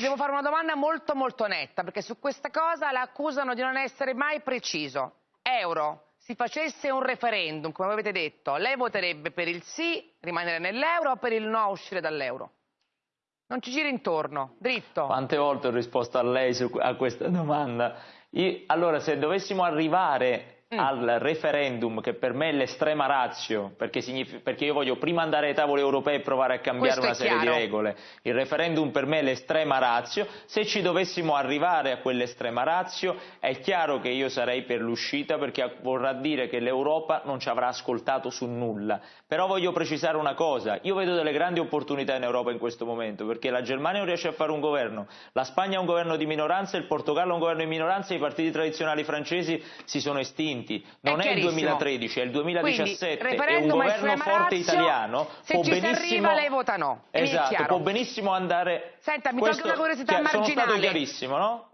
Devo fare una domanda molto molto netta, perché su questa cosa la accusano di non essere mai preciso. Euro, si facesse un referendum, come avete detto, lei voterebbe per il sì, rimanere nell'euro, o per il no, uscire dall'euro? Non ci giri intorno, dritto. Quante volte ho risposto a lei su, a questa domanda? Io, allora, se dovessimo arrivare mm. al referendum, che per me è l'estrema razio, perché, perché, io voglio prima andare ai tavoli europei e provare a cambiare una serie chiaro. di regole. Il referendum per me è l'estrema razio. Se ci dovessimo arrivare a quell'estrema razio, è chiaro che io sarei per l'uscita, perché vorrà dire che l'Europa non ci avrà ascoltato su nulla. Però voglio precisare una cosa, io vedo delle grandi opportunità in Europa in questo momento, perché la Germania non riesce a fare un governo, la Spagna ha un governo di minoranza, il Portogallo ha un governo di minoranza, i partiti tradizionali francesi si sono estinti vinti, non è, è il 2013, è il 2017 Quindi, e un governo forte razio, italiano se può ci benissimo, arriva lei vota no. Esatto, può benissimo andare... Senta, mi tolgo una curiosità marginale. Sono stato chiarissimo, no?